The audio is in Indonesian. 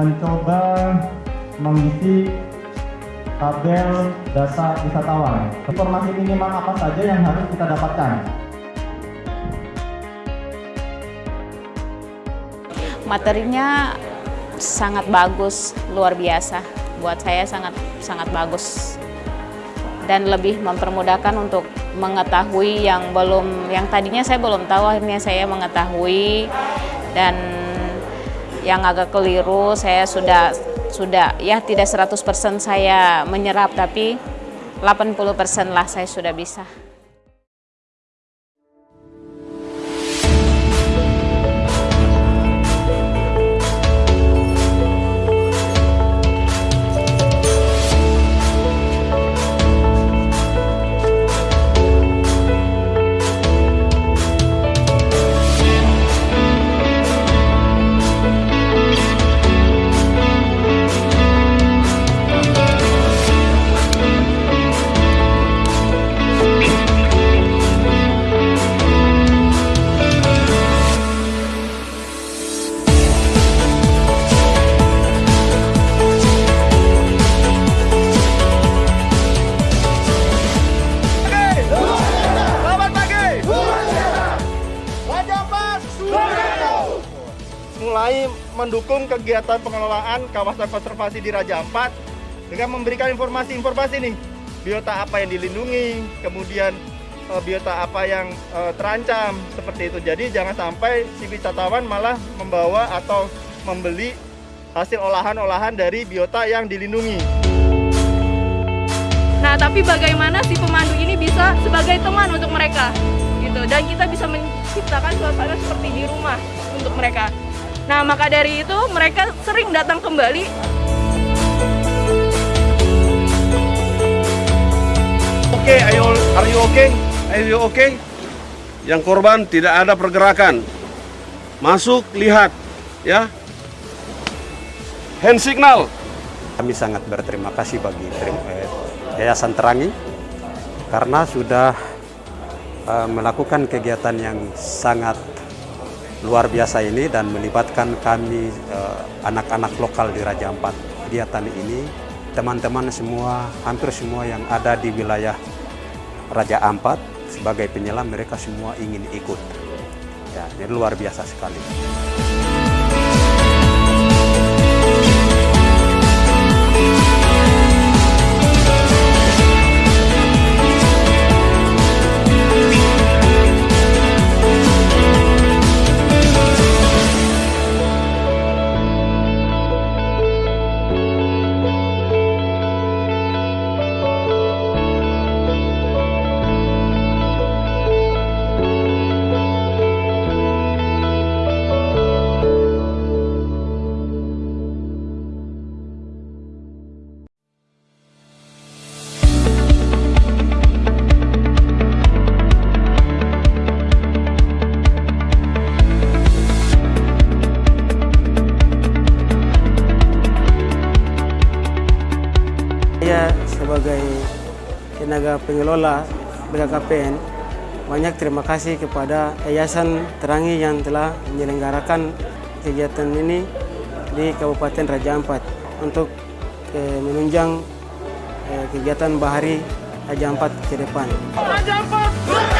mencoba mengisi tabel data wisatawan. Informasi minimal apa saja yang harus kita dapatkan? Materinya sangat bagus, luar biasa. Buat saya sangat sangat bagus dan lebih mempermudahkan untuk mengetahui yang belum yang tadinya saya belum tahu akhirnya saya mengetahui dan yang agak keliru saya sudah sudah ya tidak 100% saya menyerap tapi 80% lah saya sudah bisa. Mendukung kegiatan pengelolaan kawasan konservasi di Raja Ampat dengan memberikan informasi-informasi nih. Biota apa yang dilindungi, kemudian eh, biota apa yang eh, terancam seperti itu. Jadi jangan sampai si wisatawan malah membawa atau membeli hasil olahan-olahan dari biota yang dilindungi. Nah, tapi bagaimana si pemandu ini bisa sebagai teman untuk mereka gitu dan kita bisa menciptakan suasana seperti di rumah untuk mereka. Nah, maka dari itu mereka sering datang kembali Oke, ayo, are you okay? Are you okay? Yang korban tidak ada pergerakan. Masuk, lihat, ya. Hand signal. Kami sangat berterima kasih bagi eh, Yayasan Terangi karena sudah eh, melakukan kegiatan yang sangat luar biasa ini dan melibatkan kami eh, anak-anak lokal di Raja Ampat. Kegiatan ini teman-teman semua, hampir semua yang ada di wilayah Raja Ampat sebagai penyelam mereka semua ingin ikut. Ya, ini luar biasa sekali. Sebagai tenaga pengelola BKKPN banyak terima kasih kepada Yayasan Terangi yang telah menyelenggarakan kegiatan ini di Kabupaten Raja Ampat untuk eh, menunjang eh, kegiatan bahari Raja Ampat ke depan. Raja Ampat